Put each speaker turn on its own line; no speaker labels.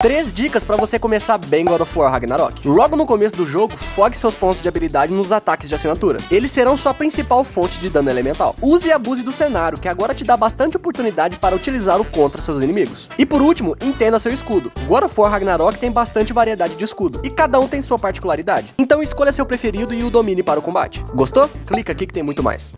Três dicas para você começar bem God of War Ragnarok. Logo no começo do jogo, fogue seus pontos de habilidade nos ataques de assinatura. Eles serão sua principal fonte de dano elemental. Use e abuse do cenário, que agora te dá bastante oportunidade para utilizá-lo contra seus inimigos. E por último, entenda seu escudo. God of War Ragnarok tem bastante variedade de escudo, e cada um tem sua particularidade. Então escolha seu preferido e o domine para o combate. Gostou? Clica aqui que tem muito mais.